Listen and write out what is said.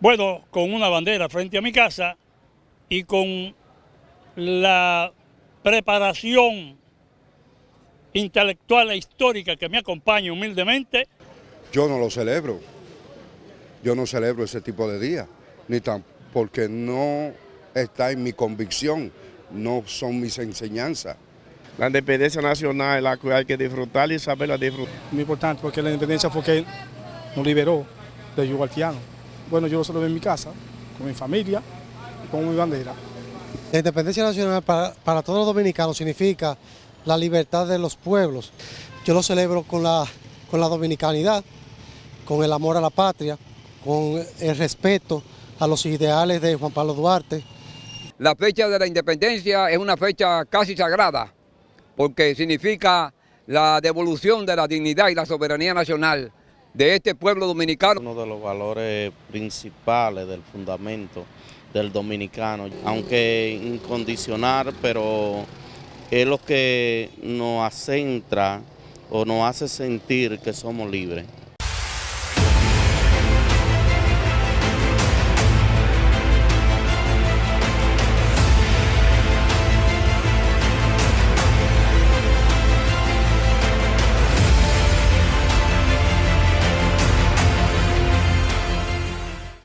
Bueno, con una bandera frente a mi casa y con la preparación intelectual e histórica que me acompaña humildemente. Yo no lo celebro, yo no celebro ese tipo de días, ni tan porque no está en mi convicción, no son mis enseñanzas. La independencia nacional es la que hay que disfrutar y saberla disfrutar. Muy importante porque la independencia fue que nos liberó del yugo haitiano. Bueno, yo lo celebro en mi casa, con mi familia y con mi bandera. La independencia nacional para, para todos los dominicanos significa la libertad de los pueblos. Yo lo celebro con la, con la dominicanidad, con el amor a la patria, con el respeto a los ideales de Juan Pablo Duarte. La fecha de la independencia es una fecha casi sagrada, porque significa la devolución de la dignidad y la soberanía nacional de este pueblo dominicano. Uno de los valores principales del fundamento del dominicano, aunque incondicional, pero es lo que nos acentra o nos hace sentir que somos libres.